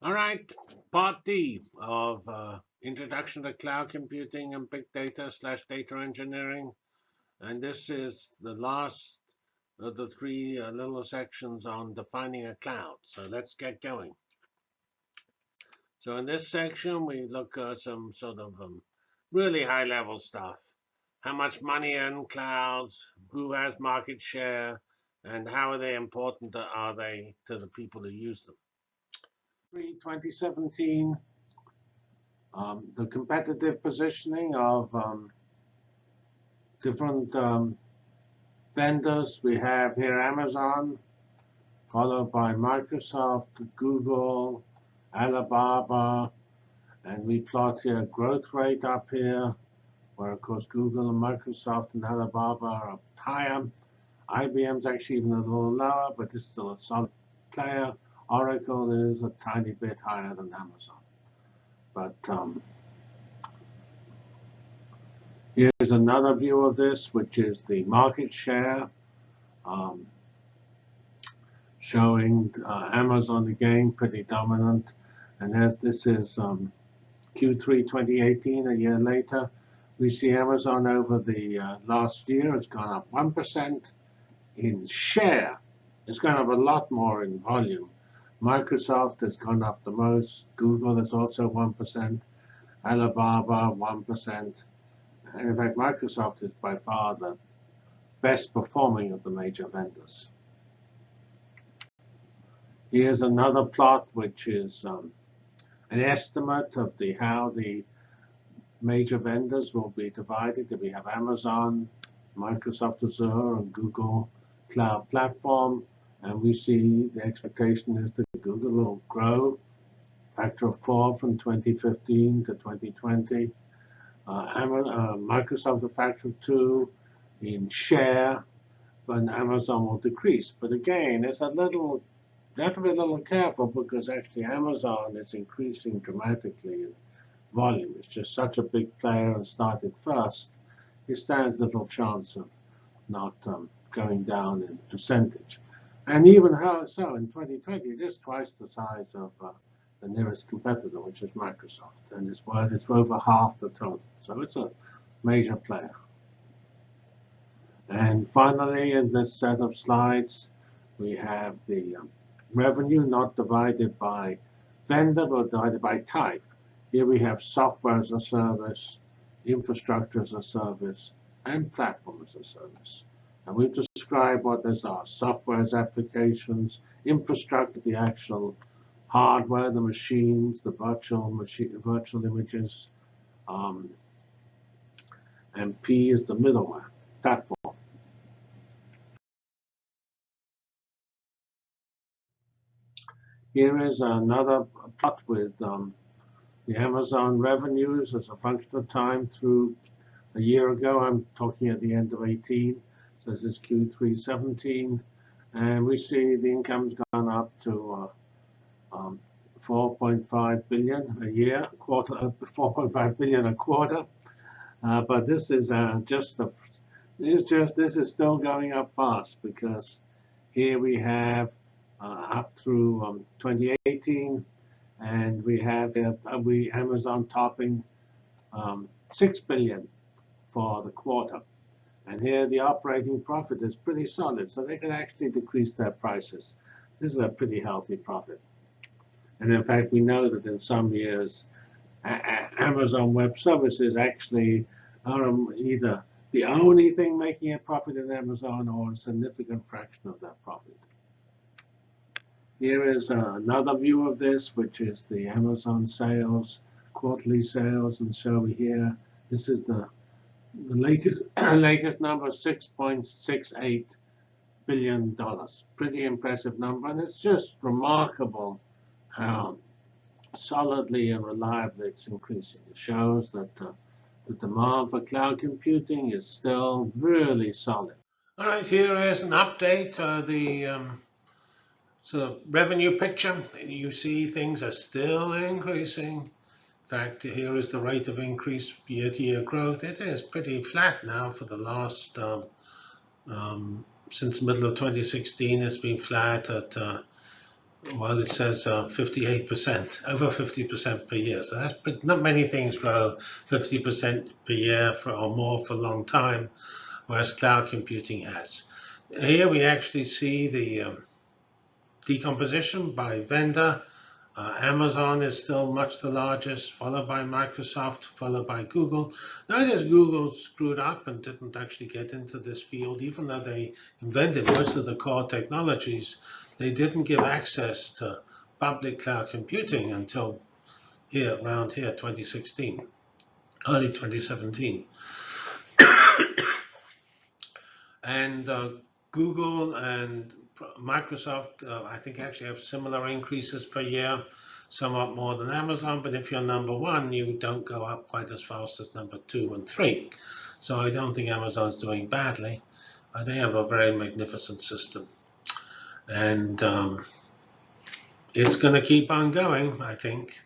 All right, part D of uh, Introduction to Cloud Computing and Big Data slash Data Engineering. And this is the last of the three uh, little sections on defining a cloud. So let's get going. So in this section, we look at some sort of um, really high level stuff. How much money in clouds, who has market share, and how are they important are they to the people who use them. 2017, um, the competitive positioning of um, different um, vendors. We have here Amazon, followed by Microsoft, Google, Alibaba, and we plot here growth rate up here, where of course Google and Microsoft and Alibaba are up higher. IBM's actually even a little lower, but it's still a solid player. Oracle is a tiny bit higher than Amazon. But um, here's another view of this, which is the market share. Um, showing uh, Amazon again pretty dominant. And as this is um, Q3 2018, a year later, we see Amazon over the uh, last year has gone up 1% in share. It's gone up a lot more in volume. Microsoft has gone up the most. Google is also 1%. Alibaba, 1%. And in fact, Microsoft is by far the best performing of the major vendors. Here's another plot, which is um, an estimate of the how the major vendors will be divided. We have Amazon, Microsoft Azure, and Google Cloud Platform. And we see the expectation is that Google will grow factor of four from 2015 to 2020. Uh, uh, Microsoft a factor of two in share, but Amazon will decrease. But again, it's a little, you have to be a little careful because actually Amazon is increasing dramatically in volume. It's just such a big player and started first. It stands little chance of not um, going down in percentage. And even how so in 2020, it is twice the size of uh, the nearest competitor, which is Microsoft, and it's, well, it's over half the total. So it's a major player. And finally, in this set of slides, we have the um, revenue not divided by vendor, but divided by type. Here we have software as a service, infrastructure as a service, and platform as a service. And we've described what those are. Software as applications, infrastructure, the actual hardware, the machines, the virtual machine, virtual images, um, and P is the middleware platform. Here is another plot with um, the Amazon revenues as a function of time through a year ago. I'm talking at the end of 18. This is Q3 17. And we see the income's gone up to uh, um, 4.5 billion a year, quarter, uh, 4.5 billion a quarter. Uh, but this is uh, just a, is just this is still going up fast because here we have uh, up through um, 2018, and we have uh, we Amazon topping um, 6 billion for the quarter. And here the operating profit is pretty solid, so they can actually decrease their prices. This is a pretty healthy profit. And in fact, we know that in some years, Amazon Web Services actually are um, either the only thing making a profit in Amazon or a significant fraction of that profit. Here is uh, another view of this, which is the Amazon sales, quarterly sales. And so here, this is the the latest latest number is 6.68 billion dollars. Pretty impressive number, and it's just remarkable how solidly and reliably it's increasing. It shows that uh, the demand for cloud computing is still really solid. All right, here is an update. Uh, the um, sort of revenue picture. You see things are still increasing fact, here is the rate of increase year-to-year growth. It is pretty flat now for the last, um, um, since middle of 2016, it's been flat at uh, Well, it says uh, 58%, over 50% per year. So that's not many things grow 50% per year for, or more for a long time, whereas cloud computing has. Here we actually see the um, decomposition by vendor. Uh, Amazon is still much the largest, followed by Microsoft, followed by Google. Notice Google screwed up and didn't actually get into this field, even though they invented most of the core technologies. They didn't give access to public cloud computing until here, around here, 2016, early 2017. and uh, Google and Microsoft, uh, I think, actually have similar increases per year, somewhat more than Amazon. But if you're number one, you don't go up quite as fast as number two and three. So I don't think Amazon's doing badly. Uh, they have a very magnificent system. And um, it's going to keep on going, I think.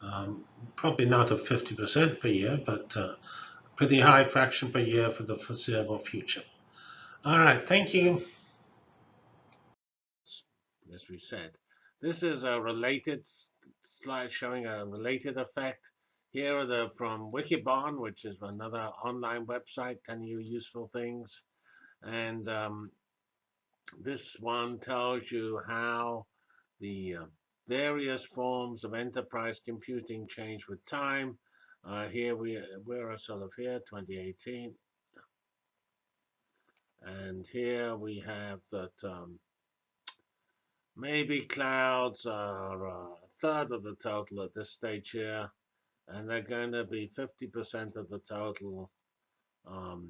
Um, probably not at 50% per year, but uh, pretty high fraction per year for the foreseeable future. All right, thank you as we said. This is a related slide showing a related effect. Here are the from Wikibon, which is another online website telling you useful things. And um, this one tells you how the uh, various forms of enterprise computing change with time. Uh, here we we're sort of here, 2018. And here we have that um, Maybe clouds are a third of the total at this stage here, and they're going to be 50% of the total um,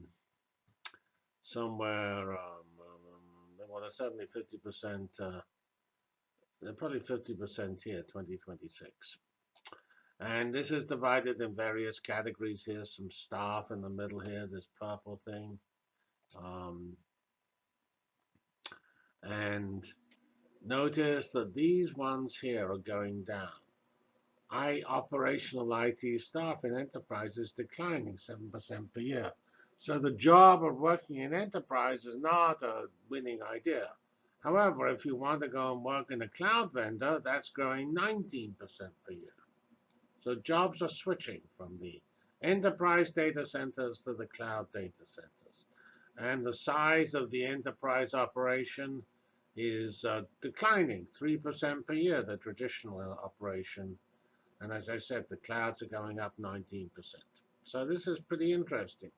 somewhere, um, um, well, they're certainly 50%, uh, they're probably 50% here, 2026. And this is divided in various categories here, some staff in the middle here, this purple thing. Um, and Notice that these ones here are going down. I operational IT staff in enterprise is declining 7% per year. So the job of working in enterprise is not a winning idea. However, if you want to go and work in a cloud vendor, that's growing 19% per year. So jobs are switching from the enterprise data centers to the cloud data centers. And the size of the enterprise operation is uh, declining 3% per year, the traditional operation. And as I said, the clouds are going up 19%. So this is pretty interesting.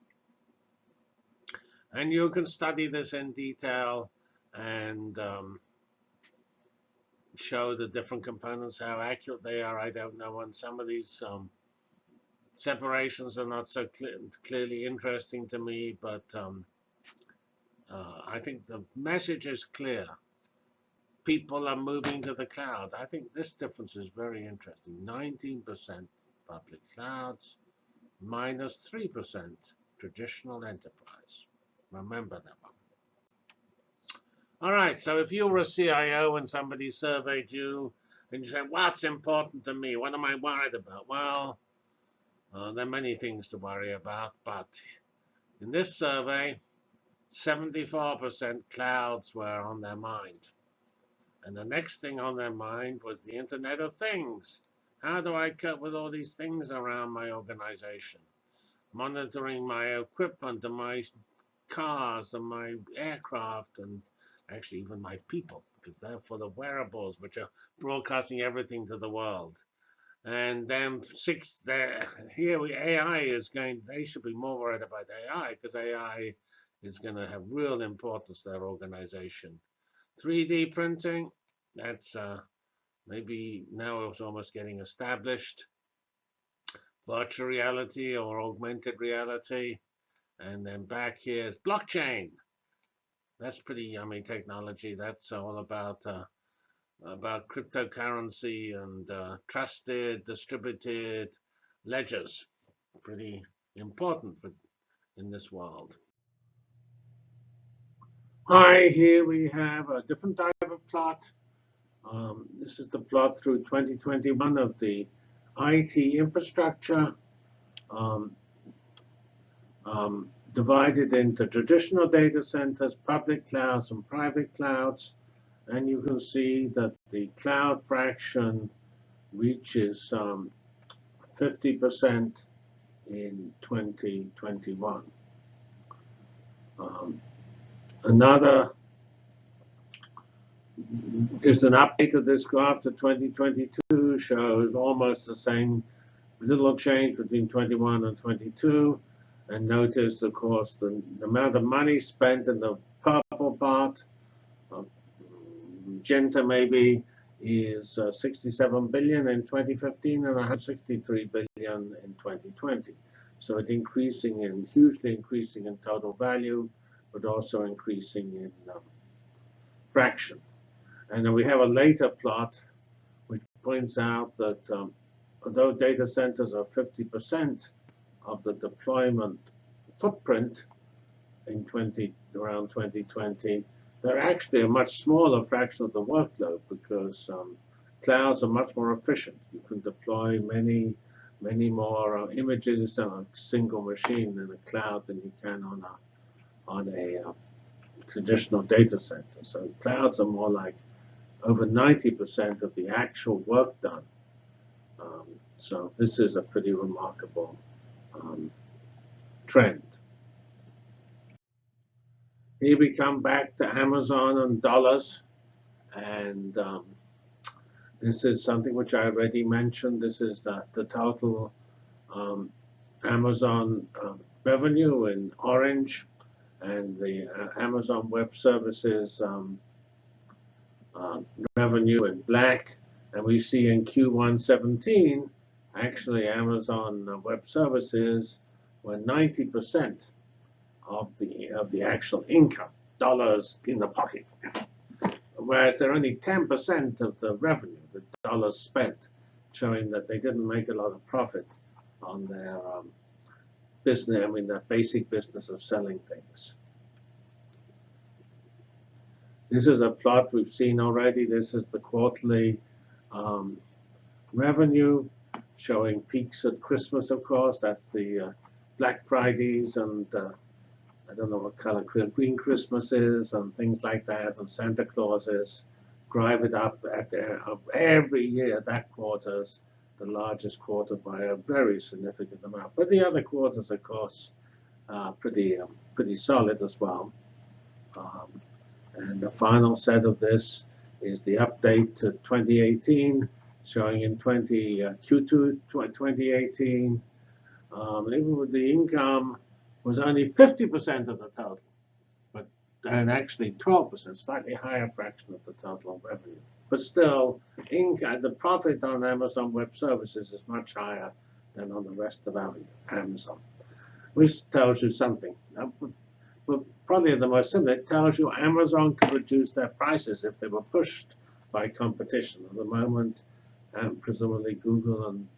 And you can study this in detail and um, show the different components, how accurate they are. I don't know. And some of these um, separations are not so clear, clearly interesting to me, but um, uh, I think the message is clear people are moving to the cloud. I think this difference is very interesting. 19% public clouds, minus 3% traditional enterprise. Remember that one. All right, so if you were a CIO and somebody surveyed you, and you said, what's important to me? What am I worried about? Well, uh, there are many things to worry about, but in this survey, 74% clouds were on their mind. And the next thing on their mind was the Internet of Things. How do I cope with all these things around my organization? Monitoring my equipment and my cars and my aircraft and actually even my people, because they're for the wearables, which are broadcasting everything to the world. And then six, there here we AI is going. They should be more worried about AI because AI is going to have real importance to their organization. 3D printing, that's uh, maybe now it's almost getting established. Virtual reality or augmented reality. And then back here is blockchain. That's pretty yummy technology. That's all about uh, about cryptocurrency and uh, trusted distributed ledgers. Pretty important for, in this world. Hi, here we have a different type of plot. Um, this is the plot through 2021 of the IT infrastructure um, um, divided into traditional data centers, public clouds, and private clouds. And you can see that the cloud fraction reaches 50% um, in 2021. Um, another just an update of this graph to 2022 shows almost the same little change between 21 and 22. And notice, of course, the, the amount of money spent in the purple part, uh, magenta maybe, is uh, 67 billion in 2015 and 163 billion in 2020. So it's increasing and hugely increasing in total value, but also increasing in um, fraction. And then we have a later plot which points out that um, although data centers are 50% of the deployment footprint in 20 around 2020, they're actually a much smaller fraction of the workload because um, clouds are much more efficient. You can deploy many, many more uh, images on a single machine in a cloud than you can on a on a uh, traditional data center. So clouds are more like over 90% of the actual work done. Um, so this is a pretty remarkable um, trend. Here we come back to Amazon and dollars. And um, this is something which I already mentioned. This is the, the total um, Amazon um, revenue in orange and the uh, Amazon Web Services um, uh, revenue in black. And we see in Q1 17, actually Amazon Web Services were 90% of the of the actual income, dollars in the pocket. Whereas they're only 10% of the revenue, the dollars spent, showing that they didn't make a lot of profit on their um, business, I mean, their basic business of selling things. This is a plot we've seen already. This is the quarterly um, revenue showing peaks at Christmas, of course. That's the uh, Black Fridays and uh, I don't know what color green Christmas is and things like that and Santa Clauses drive it up at the, uh, every year. That quarter's the largest quarter by a very significant amount. But the other quarters, of course, are pretty um, pretty solid as well. Um, and the final set of this is the update to 2018, showing in 20 uh, Q2 2018, um, even with the income was only 50% of the total, but and actually 12%, slightly higher fraction of the total revenue. But still, income, the profit on Amazon Web Services is much higher than on the rest of Amazon, which tells you something but probably the most simple, it tells you Amazon could reduce their prices if they were pushed by competition. At the moment, um, presumably Google and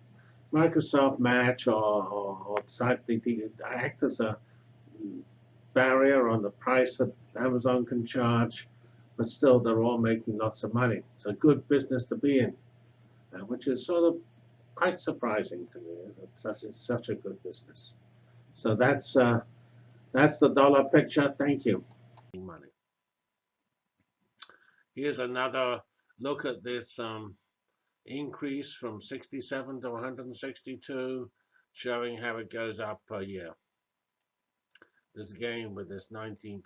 Microsoft match or, or, or act as a barrier on the price that Amazon can charge, but still they're all making lots of money. It's a good business to be in, uh, which is sort of quite surprising to me that such, it's such a good business. So that's uh, that's the dollar picture. Thank you. Money. Here's another look at this um, increase from 67 to 162, showing how it goes up per year. This again with this 19%.